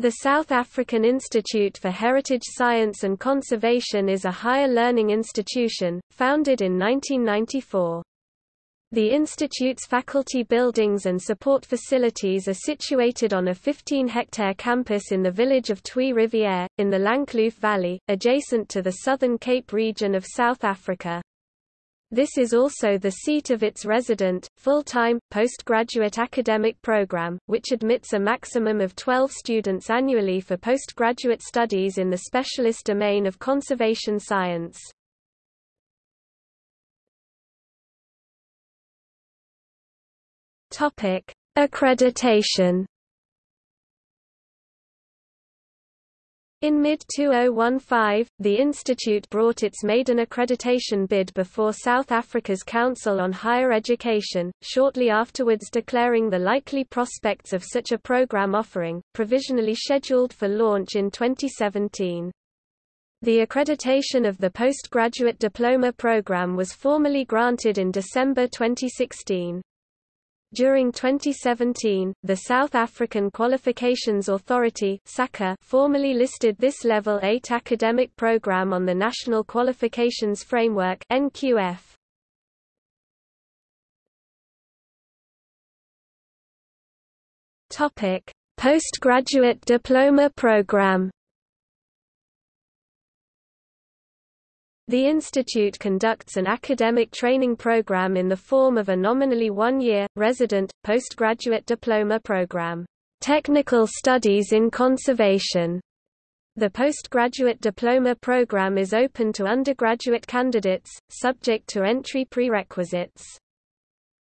The South African Institute for Heritage Science and Conservation is a higher learning institution, founded in 1994. The institute's faculty buildings and support facilities are situated on a 15-hectare campus in the village of Twee Riviere, in the Langkloof Valley, adjacent to the Southern Cape region of South Africa. This is also the seat of its resident, full-time, postgraduate academic program, which admits a maximum of 12 students annually for postgraduate studies in the specialist domain of conservation science. Accreditation In mid-2015, the institute brought its maiden accreditation bid before South Africa's Council on Higher Education, shortly afterwards declaring the likely prospects of such a program offering, provisionally scheduled for launch in 2017. The accreditation of the postgraduate diploma program was formally granted in December 2016. During 2017, the South African Qualifications Authority formally listed this Level 8 academic program on the National Qualifications Framework NQF. Postgraduate diploma program The institute conducts an academic training program in the form of a nominally one-year, resident, postgraduate diploma program, Technical Studies in Conservation. The postgraduate diploma program is open to undergraduate candidates, subject to entry prerequisites.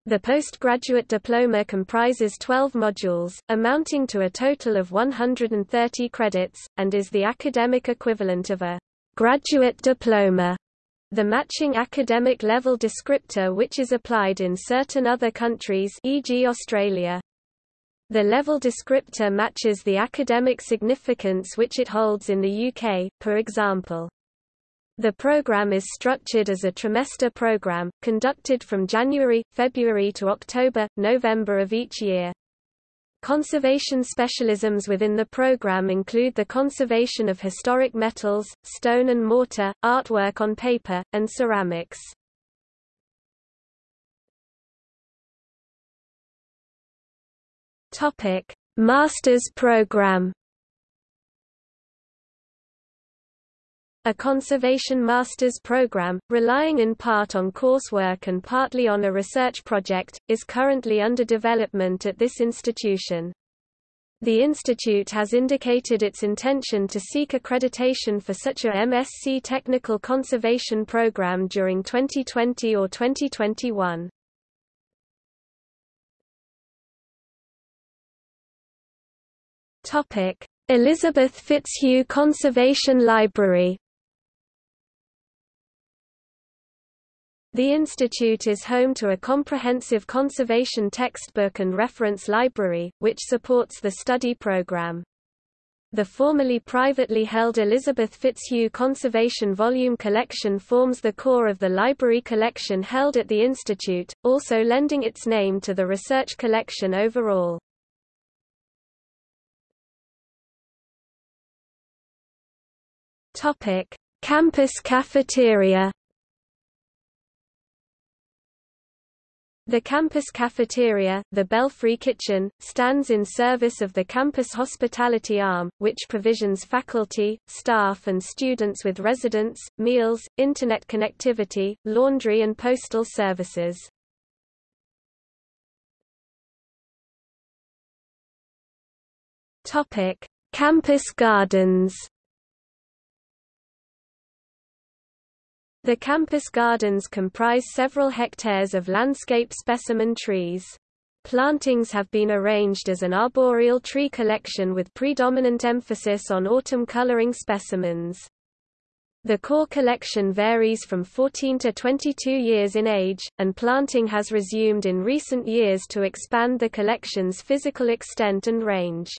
The postgraduate diploma comprises 12 modules, amounting to a total of 130 credits, and is the academic equivalent of a graduate diploma, the matching academic level descriptor which is applied in certain other countries e.g. Australia. The level descriptor matches the academic significance which it holds in the UK, for example. The program is structured as a trimester program, conducted from January, February to October, November of each year. Conservation specialisms within the program include the conservation of historic metals, stone and mortar, artwork on paper, and ceramics. Topic: Masters program. A conservation master's program, relying in part on coursework and partly on a research project, is currently under development at this institution. The institute has indicated its intention to seek accreditation for such a MSc technical conservation program during 2020 or 2021. Elizabeth Fitzhugh Conservation Library The institute is home to a comprehensive conservation textbook and reference library, which supports the study program. The formerly privately held Elizabeth Fitzhugh Conservation Volume Collection forms the core of the library collection held at the institute, also lending its name to the research collection overall. Campus cafeteria The campus cafeteria, the Belfry Kitchen, stands in service of the campus hospitality arm, which provisions faculty, staff and students with residence, meals, internet connectivity, laundry and postal services. Campus gardens The campus gardens comprise several hectares of landscape specimen trees. Plantings have been arranged as an arboreal tree collection with predominant emphasis on autumn coloring specimens. The core collection varies from 14 to 22 years in age, and planting has resumed in recent years to expand the collection's physical extent and range.